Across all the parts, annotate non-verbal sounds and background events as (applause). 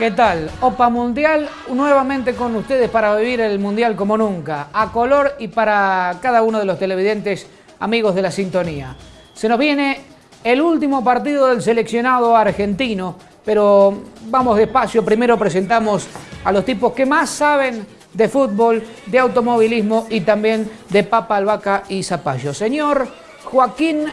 ¿Qué tal? Opa Mundial, nuevamente con ustedes para vivir el Mundial como nunca, a color y para cada uno de los televidentes amigos de la sintonía. Se nos viene el último partido del seleccionado argentino, pero vamos despacio, primero presentamos a los tipos que más saben de fútbol, de automovilismo y también de papa, albahaca y zapallo. Señor Joaquín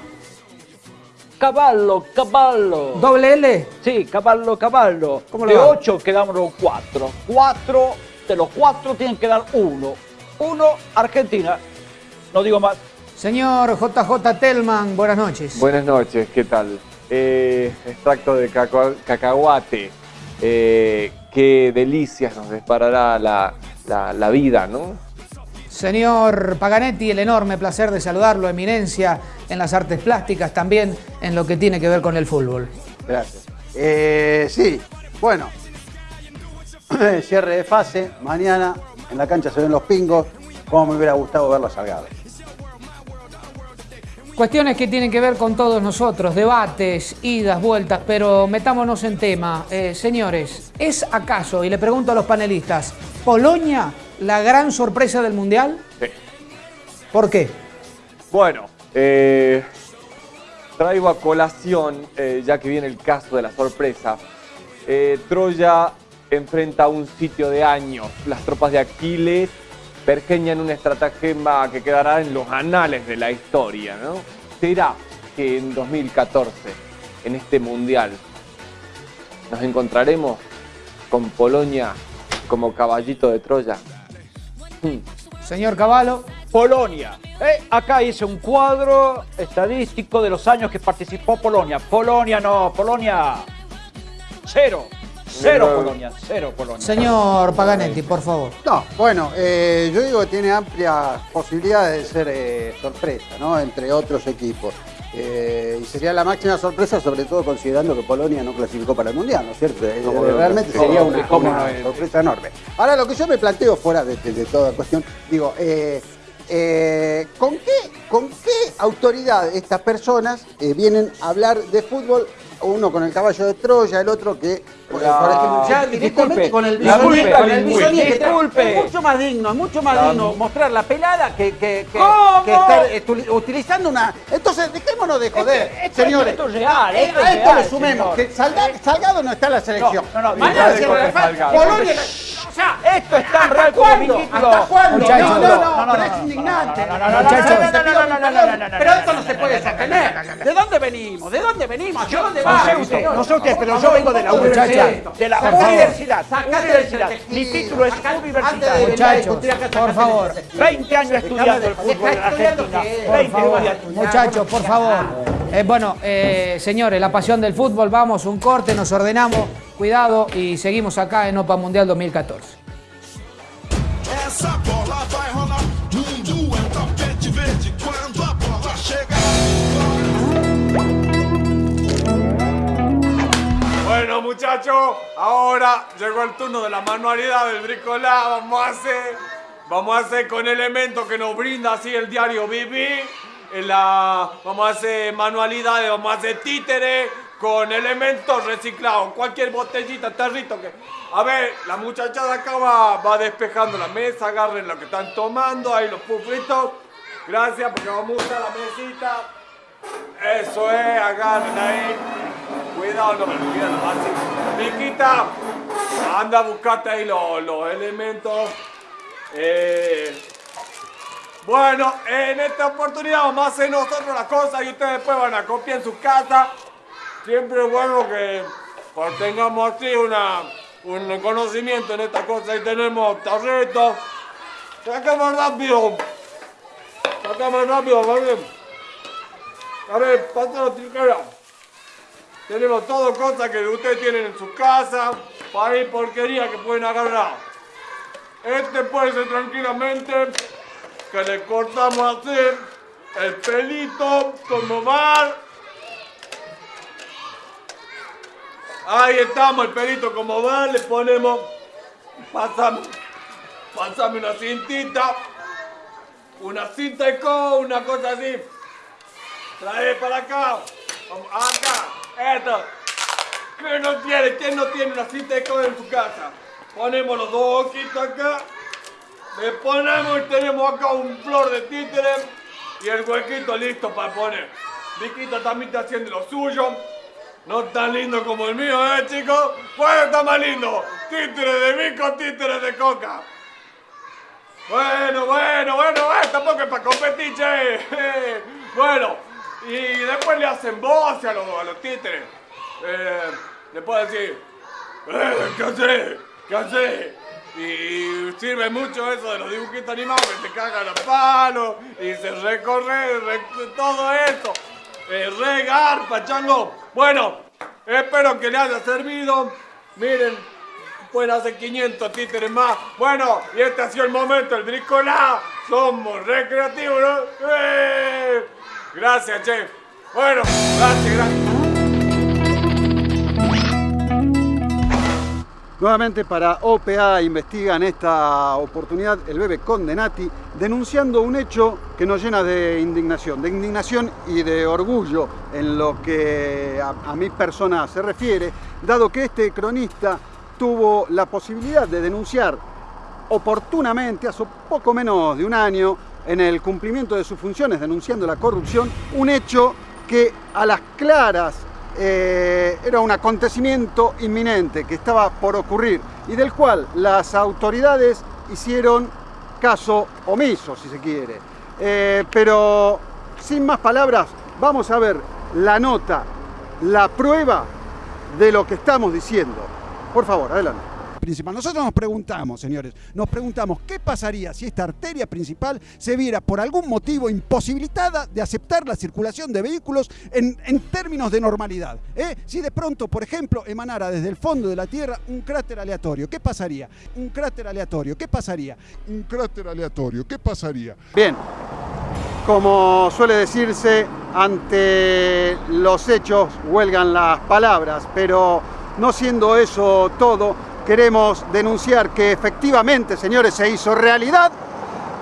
Caballo, caballo. Doble L. Sí, caballo, caballo. ¿Cómo le de va? ocho quedamos cuatro. Cuatro, de los cuatro tienen que dar uno. Uno, Argentina. No digo más. Señor JJ Telman, buenas noches. Buenas noches, ¿qué tal? Eh, extracto de cacahuate. Eh, qué delicias nos disparará la, la- la vida, ¿no? Señor Paganetti, el enorme placer de saludarlo, eminencia en las artes plásticas, también en lo que tiene que ver con el fútbol. Gracias. Eh, sí, bueno. (clears throat) Cierre de fase. Mañana en la cancha se ven los pingos. Como me hubiera gustado verlos salgados. Cuestiones que tienen que ver con todos nosotros, debates, idas, vueltas, pero metámonos en tema. Eh, señores, ¿es acaso, y le pregunto a los panelistas, Polonia la gran sorpresa del Mundial? Sí. ¿Por qué? Bueno, eh, traigo a colación, eh, ya que viene el caso de la sorpresa. Eh, Troya enfrenta un sitio de años. Las tropas de Aquiles pergeñan un estratagema que quedará en los anales de la historia, ¿no? ¿Será que en 2014, en este mundial, nos encontraremos con Polonia como caballito de Troya? Hmm. Señor Cavallo, Polonia. Eh, acá hice un cuadro estadístico de los años que participó Polonia. Polonia no, Polonia. Cero. Cero Polonia, cero Polonia. señor Paganetti, por favor. No, bueno, eh, yo digo que tiene amplias posibilidades de ser eh, sorpresa, ¿no? Entre otros equipos. Eh, y sería la máxima sorpresa, sobre todo considerando que Polonia no clasificó para el Mundial, ¿no es cierto? Eh, realmente no, sería una, sorpresa enorme. Ahora, lo que yo me planteo fuera de, de- de toda cuestión, digo, eh, ¿con, qué, ¿con qué autoridad estas personas vienen a hablar de fútbol? Uno con el caballo de Troya, el otro que, por Ya, ejemplo, ya directamente disculpe, con el disculpe, bisoñé, con el bisoñé que. Es mucho más digno, es mucho más digno mostrar la pelada que, que, estar eh, utilizando una. Entonces, dejémonos de joder, Esto- esto- señores. esto es real, Eh, esto es a esto le sumemos que Salga- Salgado no está en la selección. No, no, no, Polonia. Sea, Esto es tan real como mi no, no, no, pero es indignante. no, no, no, no, Pero esto no, se puede sostener. ¿De dónde venimos? ¿De dónde venimos? ¿De dónde No va? no sé usted, pero yo vengo de la universidad. De la universidad. Universidad. Mi título es a Muchachos, por favor. del- 20 años estudiando el fútbol en Argentina. que- Por 20 favor, estudiando. muchachos, por favor. Eh, bueno, eh, señores, la pasión del fútbol, vamos, un corte, nos ordenamos, cuidado y seguimos acá en OPA Mundial 2014. Essa bola vai rolar. Mundo é um tapete verde. Quando a bola chega Bueno muchachos, ahora llegó el turno de la manualidad del bricolá. Vamos a hacer, vamos a hacer con elementos que nos brinda así el diario Vivi. En la, vamos a hacer manualidades, vamos a hacer títeres con elementos reciclados. Cualquier botellita, tarrito que... A ver, la muchachada acá va, va despejando la mesa, agarren lo que están tomando, ahí los pufitos. Gracias porque vamos a usar la mesita. Eso es, agarren ahí. Cuidado, no me lo quieran así. Miquita, anda a buscarte ahí los, los elementos. Eh, bueno, en esta oportunidad vamos a hacer nosotros las cosas y ustedes después van a copiar en su casa. Siempre es bueno que pues, tengamos así una, un conocimiento en esta cosa. Ahí tenemos tarritos. Sacamos rápido. Sacamos rápido, ¿vale? A ver, pasa la tijera. Tenemos todo cosas que ustedes tienen en su casa. Para ir porquería que pueden agarrar. Este puede ser tranquilamente que le cortamos así el pelito como bar. Ahí estamos, el pelito como va, le ponemos. Pásame, pásame una cintita. Una cinta de co, una cosa así. Trae para acá. Acá. Esto. ¿Quién no tiene? ¿Quién no tiene una cinta de co en su casa? Ponemos los dos ojitos acá. Le ponemos y tenemos acá un flor de títere y el huequito listo para poner. Viquita también está haciendo lo suyo. No tan lindo como el mío, ¿eh, chicos? ¿Cuál está más lindo? Títere de Vico, títere de Coca. Bueno, bueno, bueno, eh, tampoco es para competir, che. (laughs) Bueno, y después le hacen voz a los, a títeres. Eh, le puedo decir, eh, ¿qué hace? ¿Qué hace? Y sirve mucho eso de los dibujitos animados que se cagan a palos y se recorre re- todo eso. Eh, re garpa, chango. Bueno, espero que le haya servido. Miren, pueden hacer 500 títeres más. Bueno, y este ha sido el momento, el bricolá. Somos recreativos, ¿no? ¡Eh! Gracias, chef. Bueno, gracias, gracias. Nuevamente para OPA investigan esta oportunidad el bebé Condenati denunciando un hecho que nos llena de indignación, de indignación y de orgullo en lo que a, a mi persona se refiere, dado que este cronista tuvo la posibilidad de denunciar oportunamente, hace poco menos de un año, en el cumplimiento de sus funciones, denunciando la corrupción, un hecho que a las claras eh, era un acontecimiento inminente que estaba por ocurrir y del cual las autoridades hicieron caso omiso, si se quiere. Eh, pero sin más palabras, vamos a ver la nota, la prueba de lo que estamos diciendo. Por favor, adelante. Principal. Nosotros nos preguntamos, señores, nos preguntamos qué pasaría si esta arteria principal se viera por algún motivo imposibilitada de aceptar la circulación de vehículos en, en términos de normalidad. ¿eh? Si de pronto, por ejemplo, emanara desde el fondo de la Tierra un cráter aleatorio, ¿qué pasaría? Un cráter aleatorio, ¿qué pasaría? Un cráter aleatorio, ¿qué pasaría? Bien, como suele decirse, ante los hechos huelgan las palabras, pero no siendo eso todo, queremos denunciar que efectivamente, señores, se hizo realidad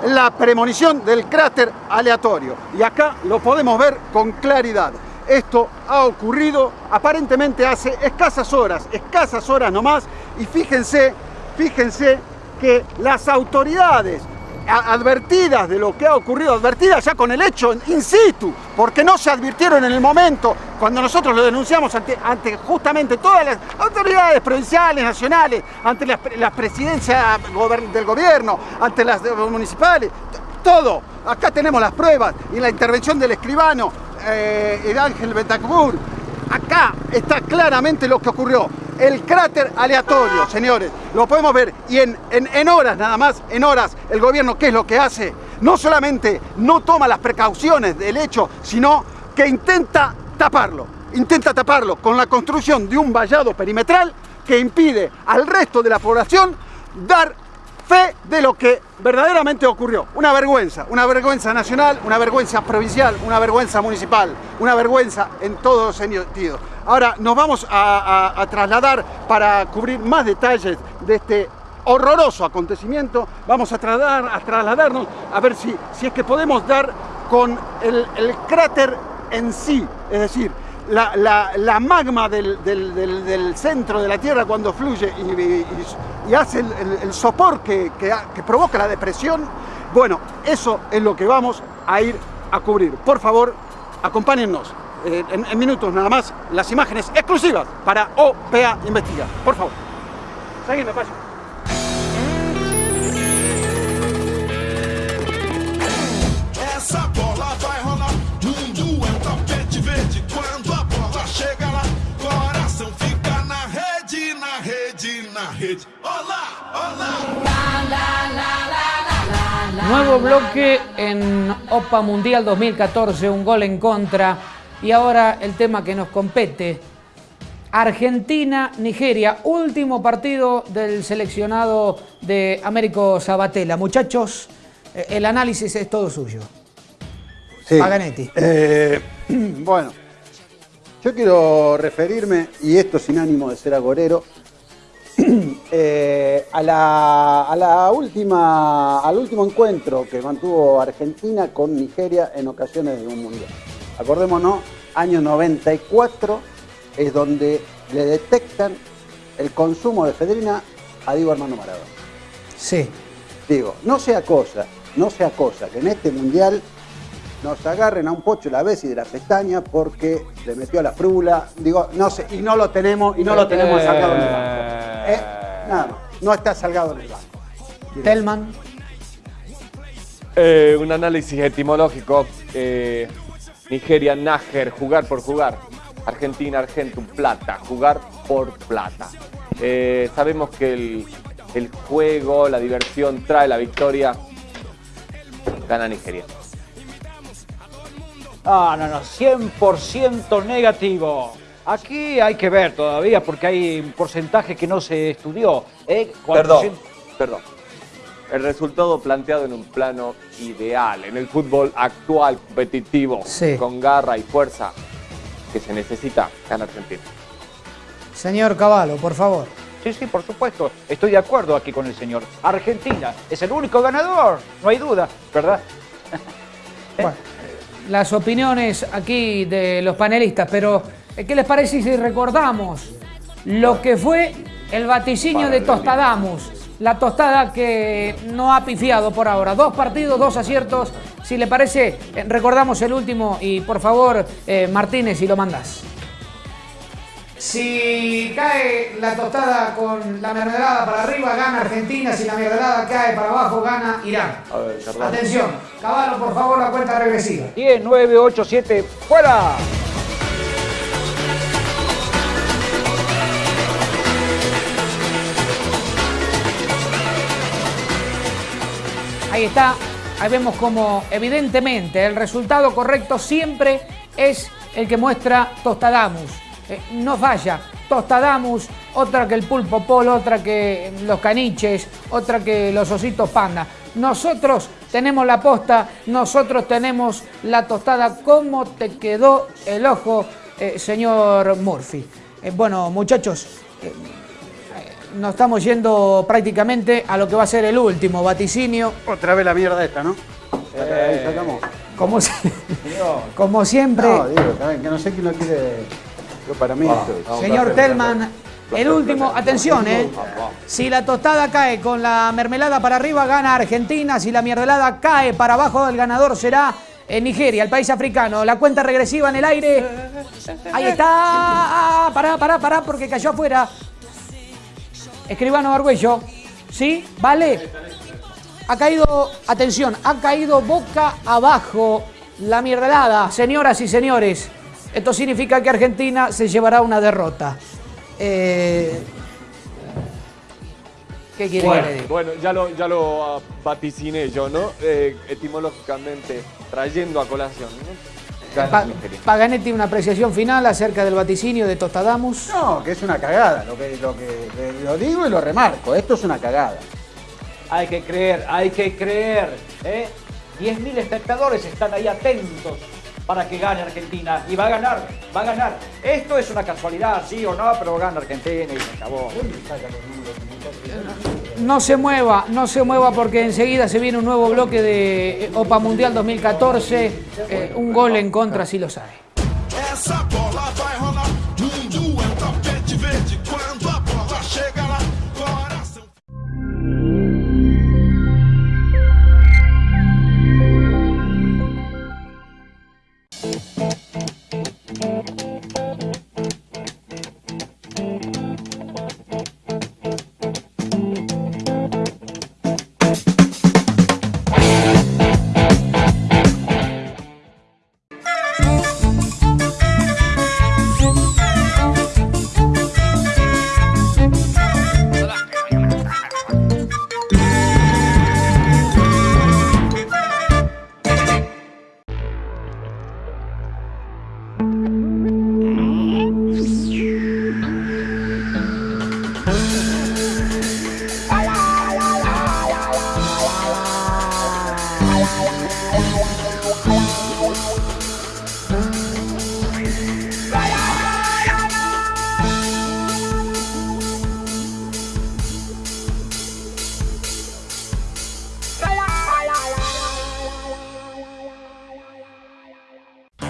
la premonición del cráter aleatorio. Y acá lo podemos ver con claridad. Esto ha ocurrido aparentemente hace escasas horas, escasas horas nomás, y fíjense, fíjense que las autoridades advertidas de lo que ha ocurrido, advertidas ya con el hecho in situ, porque no se advirtieron en el momento cuando nosotros lo denunciamos ante, justamente todas las autoridades provinciales, nacionales, ante las, las presidencias del gobierno, ante las municipales, todo. Acá tenemos las pruebas y la intervención del escribano eh, el Ángel Betacbur. Acá está claramente lo que ocurrió. El cráter aleatorio, señores, lo podemos ver y en, en- en horas nada más, en horas, el gobierno, ¿qué es lo que hace? No solamente no toma las precauciones del hecho, sino que intenta taparlo. Intenta taparlo con la construcción de un vallado perimetral que impide al resto de la población dar fe de lo que verdaderamente ocurrió. Una vergüenza, una vergüenza nacional, una vergüenza provincial, una vergüenza municipal, una vergüenza en todos sentidos. Ahora nos vamos a, trasladar para cubrir más detalles de este horroroso acontecimiento. Vamos a, trasladar, a trasladarnos a ver si, si es que podemos dar con el cráter en sí, es decir, la, la- magma del, del- del- centro de la Tierra cuando fluye y, hace el, el- sopor que, que provoca la depresión, bueno, eso es lo que vamos a ir a cubrir. Por favor, acompáñennos eh, en, en minutos nada más las imágenes exclusivas para OPA Investiga. Por favor. Seguime, paso. Nuevo bloque en Opa Mundial 2014, un gol en contra. Y ahora el tema que nos compete. Argentina-Nigeria, último partido del seleccionado de Américo Sabatella. Muchachos, eh, el análisis es todo suyo. Sí. Paganetti. Eh, (clears throat) bueno, Yo quiero referirme, y esto sin ánimo de ser agorero, (clears throat) eh, a, la, a la última, al último encuentro que mantuvo Argentina con Nigeria en ocasiones de un mundial. Acordémonos, año 94 es donde le detectan el consumo de efedrina a Diego Armando Maradona. Sí. Digo, no sea cosa, no sea cosa que en este mundial nos agarren a un pocho la vez y de la pestaña porque le metió a la frula. Digo, no sé, y no lo tenemos, y no lo tenemos Eh. salgado en el banco. Eh, nada más, no está salgado en el banco. Telman. Eh, un análisis etimológico. eh, Nigeria, Nájer, jugar por jugar. Argentina, Argentum, plata, jugar por plata. Eh, sabemos que el, el juego, la diversión trae la victoria. Gana Nigeria. Ah, no, no, 100% negativo. Aquí hay que ver todavía porque hay un porcentaje que no se estudió. ¿eh? Perdón, 400 perdón. El resultado planteado en un plano ideal, en el fútbol actual, competitivo, Sí. con garra y fuerza que se necesita, gana Argentina. Señor Caballo, por favor. Sí, sí, por supuesto. Estoy de acuerdo aquí con el señor. Argentina es el único ganador, no hay duda, ¿verdad? Bueno, (laughs) las opiniones aquí de los panelistas, pero eh, ¿qué les parece si recordamos lo que fue el vaticinio de Tostadamus? La tostada que no ha pifiado por ahora. Dos partidos, dos aciertos. Si le parece, eh, recordamos el último y por favor, eh, Martínez, si lo mandas. Si cae la tostada con la mermelada para arriba, gana Argentina. Si la mermelada cae para abajo, gana Irán. A ver. Atención, Caballo, por favor, la cuenta regresiva. 10, 9, 8, 7, ¡fuera! Ahí está, ahí vemos como evidentemente el resultado correcto siempre es el que muestra Tostadamus. Eh, no falla, Tostadamus, otra que el pulpo pol, otra que los caniches, otra que los ositos panda. Nosotros tenemos la posta, nosotros tenemos la tostada. ¿Cómo te quedó el ojo, eh, señor Murphy? Eh, bueno, muchachos, eh, nos estamos yendo prácticamente a lo que va a ser el último vaticinio. Otra vez la mierda esta, ¿no? Ahí sacamos. Como, si- (laughs) como siempre, No, digo, que no sé quién lo quiere. Yo para mí esto. señor Telman, el último, atención, ¿eh? Si la tostada cae con la mermelada para arriba, gana Argentina. Si la mermelada cae para abajo, el ganador será eh, Nigeria, el país africano. La cuenta regresiva en el aire. Ahí está. Ah, Pará, pará, pará, porque cayó afuera. Escribano Arguello. ¿Sí? ¿Vale? Ha caído, atención, ha caído boca abajo la mierdelada. Señoras y señores, esto significa que Argentina se llevará una derrota. Eh, ¿Qué quiere diga? Bueno, ya lo, ya lo ah, vaticiné yo, ¿no? Eh, etimológicamente, trayendo a colación, ¿no? Pa-. Paganetti, una apreciación final acerca del vaticinio de Tostadamus. No, que es una cagada. Lo que, lo que lo digo y lo remarco. Esto es una cagada. Hay que creer, hay que creer. ¿eh? 10.000 espectadores están ahí atentos para que gane Argentina. Y va a ganar, va a ganar. Esto es una casualidad, sí o no, pero gana Argentina y se acabó. No se mueva, no se mueva porque enseguida se viene un nuevo bloque de eh, Opa Mundial 2014. eh, un gol en contra si los hay. Essa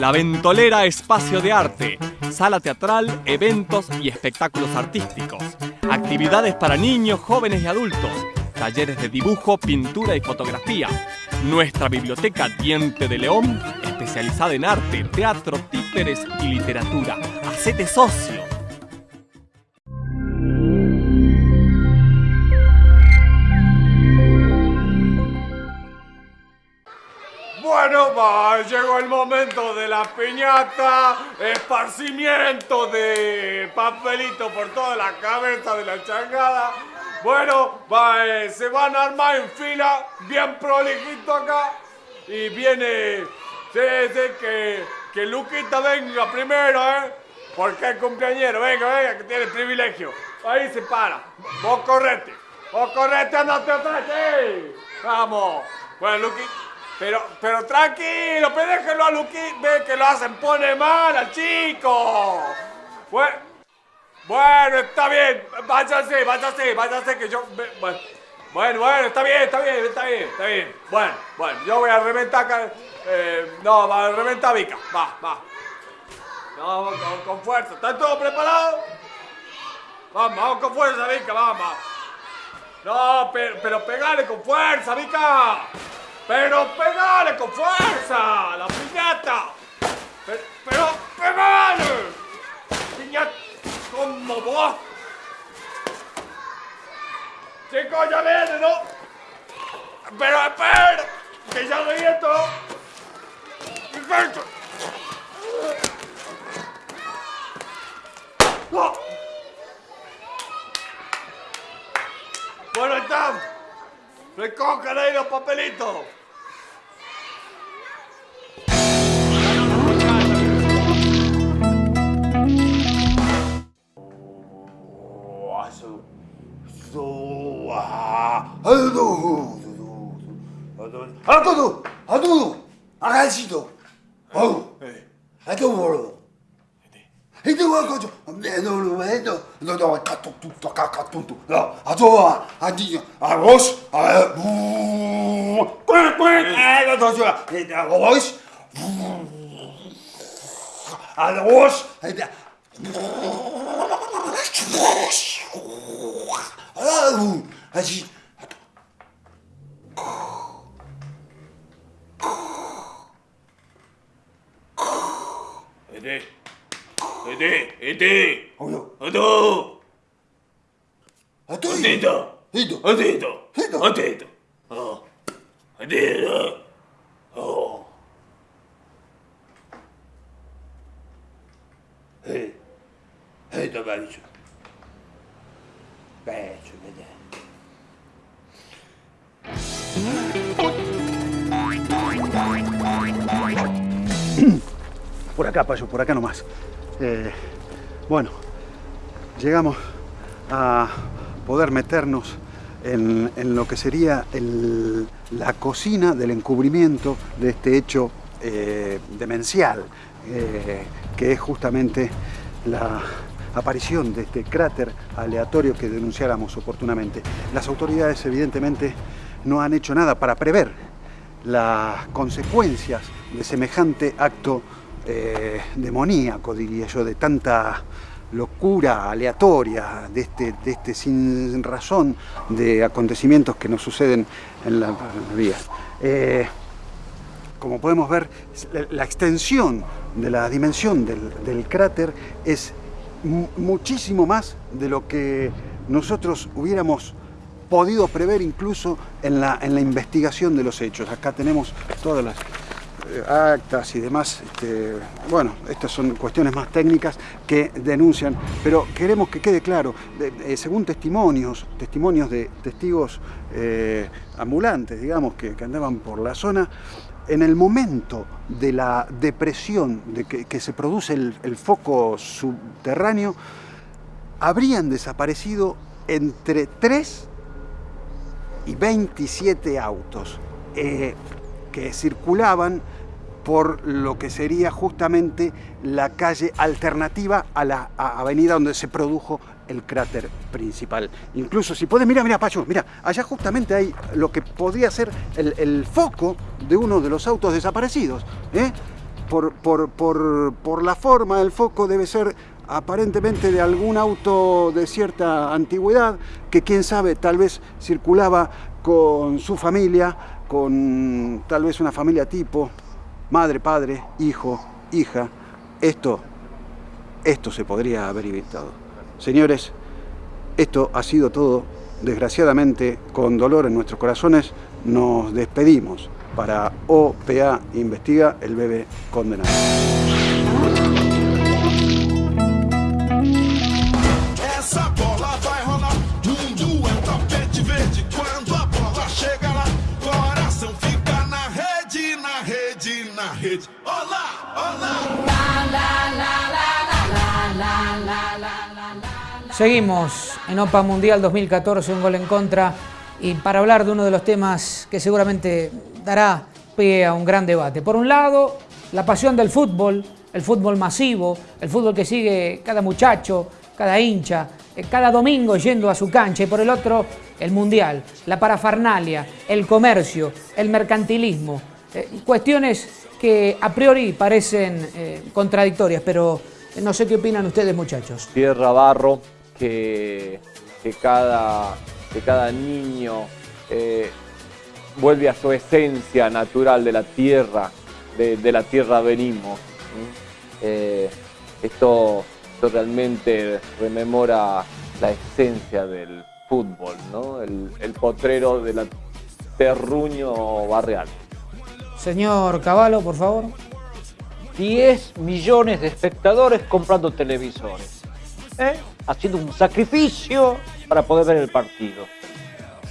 La Ventolera Espacio de Arte, sala teatral, eventos y espectáculos artísticos. Actividades para niños, jóvenes y adultos. Talleres de dibujo, pintura y fotografía. Nuestra biblioteca Diente de León, especializada en arte, teatro, títeres y literatura. Hacete socio. Va, llegó el momento de la piñata, esparcimiento de papelito por toda la cabeza de la changada. Bueno, va, eh, se van a armar en fila, bien prolijito acá. Y viene, sí, sí, que, que Luquita venga primero, ¿eh? Porque es cumpleañero, venga, venga, que tiene privilegio. Ahí se para. Vos correte, vos correte, andate atrás, sí. Vamos. Bueno, Luqui, pero, pero tranquilo, pero déjenlo a Luqui, ve que lo hacen, pone mal al chico. Bueno, bueno, está bien, váyase, váyase, váyase, que yo... Bueno, bueno, está bien, está bien, está bien, está bien. Bueno, bueno, yo voy a reventar eh, no, va a reventar a Vika, va, va. No, con, con fuerza, ¿están todos preparados? Vamos, vamos con fuerza, Vika, vamos. No, pero, pero pegale con fuerza, Vika. Pero pegale con fuerza, la piñata. Pero, pegale. Piñata, como vos. Chicos, ya viene, ¿no? Pero espera, que ya leí esto. Perfecto. No. Bueno, ahí están. Recojan ahí los papelitos. Adodo, adodo, arrazito. Oh, adodo moro. Ede. Wa kojo, no no edo, no no kato tutto kaka tutto. No, adoa, adi, a rosh, a bu. Quack quack, ela dojo, eda rosh. A rosh, eda. Ah, 足えでえでえでおよあどあとえだえだあでだえだあでだああでだああええだばいじゃ acá, Payo, por acá nomás. Eh, bueno, llegamos a poder meternos en, en lo que sería el- la cocina del encubrimiento de este hecho eh, demencial, eh, que es justamente la aparición de este cráter aleatorio que denunciáramos oportunamente. Las autoridades evidentemente no han hecho nada para prever las consecuencias de semejante acto eh, demoníaco, diría yo, de tanta locura aleatoria, de este, de este sin razón de acontecimientos que nos suceden en la, en la vida. Eh, como podemos ver, la- extensión de la dimensión del, del cráter es mu- muchísimo más de lo que nosotros hubiéramos podido prever incluso en la, en la investigación de los hechos. Acá tenemos todas las actas y demás. este, bueno, estas son cuestiones más técnicas que denuncian, pero queremos que quede claro, eh, según testimonios, testimonios de testigos eh, ambulantes, digamos, que, andaban por la zona, en el momento de la depresión, de que, se produce el, el foco subterráneo, habrían desaparecido entre 3 y 27 autos eh, que circulaban por lo que sería justamente la calle alternativa a la avenida donde se produjo el cráter principal. Incluso si puedes, mira, mira, Pacho, mira, allá justamente hay lo que podría ser el, el foco de uno de los autos desaparecidos. ¿eh? por, por, por, por la forma del foco debe ser aparentemente de algún auto de cierta antigüedad, que quién sabe, tal vez circulaba con su familia, con tal vez una familia tipo, madre, padre, hijo, hija. Esto, esto se podría haber evitado. Señores, esto ha sido todo. Desgraciadamente, con dolor en nuestros corazones, nos despedimos para OPA Investiga el bebé condenado. Seguimos en OPA Mundial 2014, un gol en contra, y para hablar de uno de los temas que seguramente dará pie a un gran debate. Por un lado, la pasión del fútbol, el fútbol masivo, el fútbol que sigue cada muchacho, cada hincha, eh, cada domingo yendo a su cancha, y por el otro, el mundial, la parafernalia, el comercio, el mercantilismo, eh, cuestiones que a priori parecen eh, contradictorias, pero no sé qué opinan ustedes muchachos. tierra, barro, que, cada, niño eh, vuelve a su esencia natural de la tierra, de, la tierra venimos. esto, esto realmente rememora la esencia del fútbol, ¿no? el, el potrero de la terruño barrial. Señor Cavallo, por favor. 10 millones de espectadores comprando televisores. ¿eh? Haciendo un sacrificio para poder ver el partido.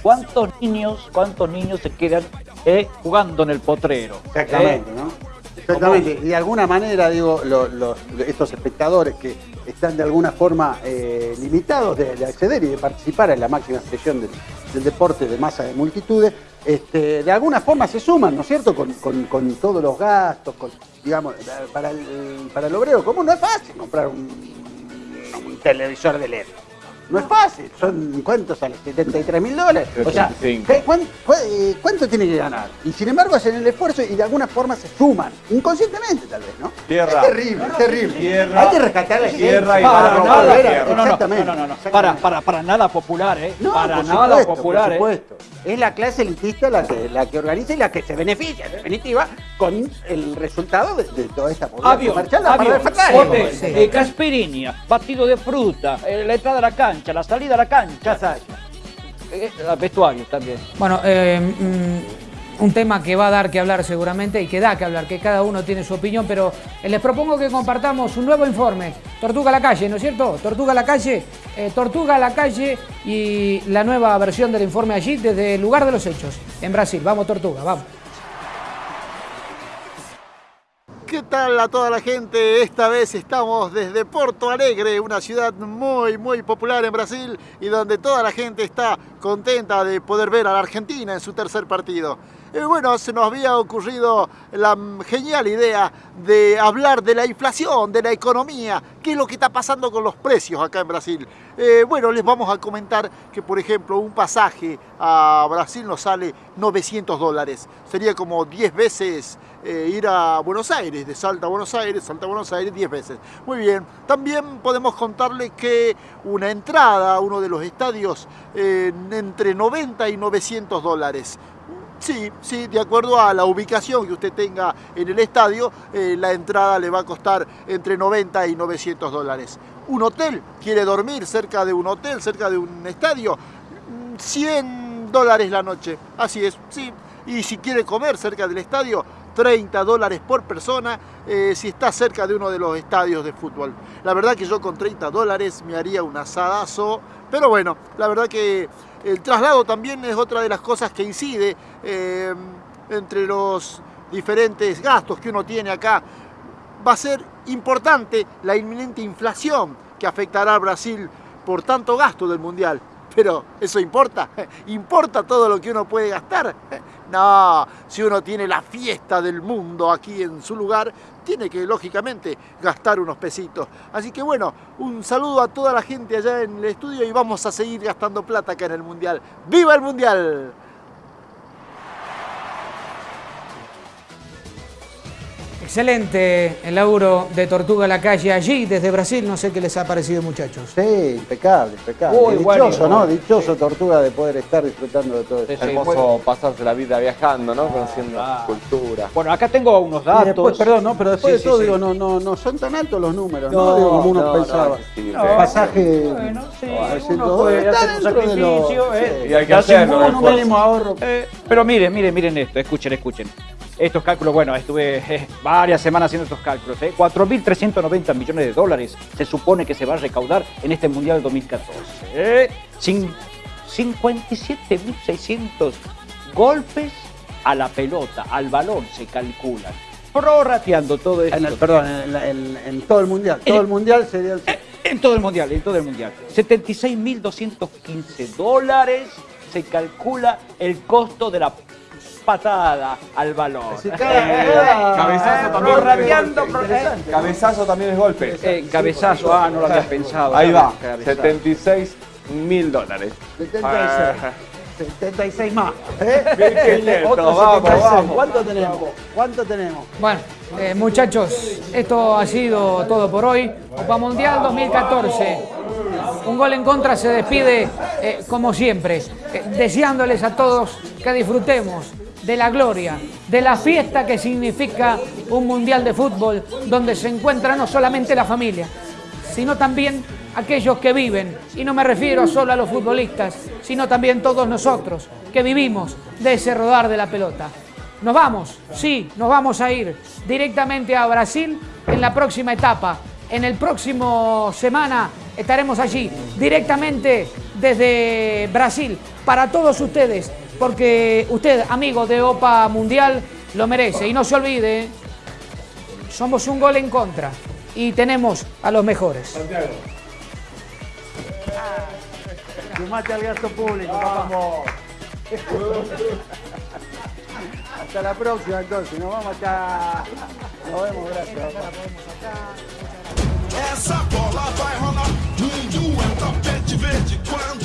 ¿Cuántos niños, cuántos niños se quedan eh, jugando en el potrero? Exactamente, ¿Eh? ¿no? Exactamente. Y de alguna manera, digo, lo- los- estos espectadores que están de alguna forma eh, limitados de, de acceder y de participar en la máxima expresión del, del deporte de masa de multitudes, este, de alguna forma se suman, ¿no es cierto?, con, con- con todos los gastos, con, digamos, para el, para el obrero común no es fácil comprar un, un televisor de LED. No es fácil, son ¿cuántos sale? 73 mil dólares. O sea, 75. ¿qué- cuán- cu- eh, ¿cuánto tiene que ganar? Y sin embargo hacen el esfuerzo y de alguna forma se suman, inconscientemente tal vez, ¿no? Tierra. Es terrible, es terrible. Tierra. Hay que rescatar la Tierra y. Para nada, tierra. no, no, no, exactamente. no, no, no, no. Para, para, para nada popular, ¿eh? No, para por nada supuesto, popular, por ¿eh? Es la clase elitista la que, la que organiza y la que se beneficia, en definitiva, con el resultado de, de toda esta población la avión, hotel, decía. eh, caspirinia, batido de fruta, eh, la entrada a la cancha, la salida a la cancha, eh, eh, vestuarios también. Bueno, eh, mm, un tema que va a dar que hablar seguramente y que da que hablar, que cada uno tiene su opinión, pero eh, les propongo que compartamos un nuevo informe. Tortuga a la calle, ¿no es cierto? Tortuga a la calle, eh, Tortuga a la calle y la nueva versión del informe allí desde el lugar de los hechos, en Brasil. Vamos, Tortuga, vamos. ¿Qué tal a toda la gente? Esta vez estamos desde Porto Alegre, una ciudad muy, muy popular en Brasil y donde toda la gente está contenta de poder ver a la Argentina en su tercer partido. Bueno, se nos había ocurrido la genial idea de hablar de la inflación, de la economía, qué es lo que está pasando con los precios acá en Brasil. Eh, bueno, les vamos a comentar que, por ejemplo, un pasaje a Brasil nos sale 900 dólares. Sería como 10 veces eh, ir a Buenos Aires, de Salta a Buenos Aires, Salta a Buenos Aires 10 veces. Muy bien, también podemos contarle que una entrada a uno de los estadios eh, entre 90 y 900 dólares. Sí, sí, de acuerdo a la ubicación que usted tenga en el estadio, eh, la entrada le va a costar entre 90 y 900 dólares. Un hotel, quiere dormir cerca de un hotel, cerca de un estadio, mm, 100 dólares la noche. Así es, sí. Y si quiere comer cerca del estadio, 30 dólares por persona eh, si está cerca de uno de los estadios de fútbol. La verdad que yo con 30 dólares me haría un asadazo, pero bueno, la verdad que el traslado también es otra de las cosas que incide eh, entre los diferentes gastos que uno tiene acá. Va a ser importante la inminente inflación que afectará a Brasil por tanto gasto del Mundial. Pero, ¿eso importa? ¿Importa todo lo que uno puede gastar? No, si uno tiene la fiesta del mundo aquí en su lugar, tiene que, lógicamente, gastar unos pesitos. Así que bueno, un saludo a toda la gente allá en el estudio y vamos a seguir gastando plata acá en el Mundial. ¡Viva el Mundial! Excelente el laburo de Tortuga La Calle allí, desde Brasil. No sé qué les ha parecido, muchachos. Sí, impecable, impecable. Uy, Dichoso. ¿no? Dichoso Tortuga de poder estar disfrutando de todo esto. Es hermoso pasarse la vida viajando, ¿no? Conociendo cultura. Bueno, acá tengo unos datos. después, perdón, no, pero después Sí, de todo, sí. digo, no, no, no son tan altos los números, ¿no? No, Digo, como uno no, pensaba. no, pasaje. Bueno, sí, a uno puede hacer un sacrificio, ¿eh? Y hay que Hace hacerlo, un mínimo ahorro. Eh, pero miren, miren, miren esto, escuchen, escuchen. Estos cálculos, bueno, estuve eh, varias semanas haciendo estos cálculos. ¿eh? 4.390 millones de dólares se supone que se va a recaudar en este Mundial 2014. ¿eh? Cin- 57.600 golpes a la pelota, al balón se calculan. Prorrateando todo esto. En el, perdón, en, la- en- en todo el mundial. Todo el mundial sería el. En todo el mundial, en todo el mundial. 76.215 dólares se calcula el costo de la patada al balón. Cabezazo también. Prorrateando, pro- Interesante. Cabezazo también es golpe. Eh, cabezazo, ah, no lo había pensado. Ahí va, Cabezazo. 76 mil dólares. 76. 76 más. ¿eh? 1500, Otro vamos, 76. vamos. ¿Cuánto tenemos? ¿Cuánto tenemos? Bueno, eh, muchachos, esto ha sido todo por hoy. Copa Mundial 2014. Un gol en contra se despide eh, como siempre, eh, deseándoles a todos que disfrutemos de la gloria, de la fiesta que significa un mundial de fútbol donde se encuentra no solamente la familia, sino también aquellos que viven, y no me refiero solo a los futbolistas, sino también todos nosotros que vivimos de ese rodar de la pelota. Nos vamos, sí, nos vamos a ir directamente a Brasil en la próxima etapa. En el próximo semana estaremos allí directamente desde Brasil para todos ustedes, porque usted, amigo de OPA Mundial, lo merece. Y no se olvide, somos un gol en contra y tenemos a los mejores. Sumate al gasto público, vamos. Hasta la próxima entonces, nos vamos acá. Nos vemos, gracias. Essa bola vai rolar. Dum, dum, é o tapete verde. Quando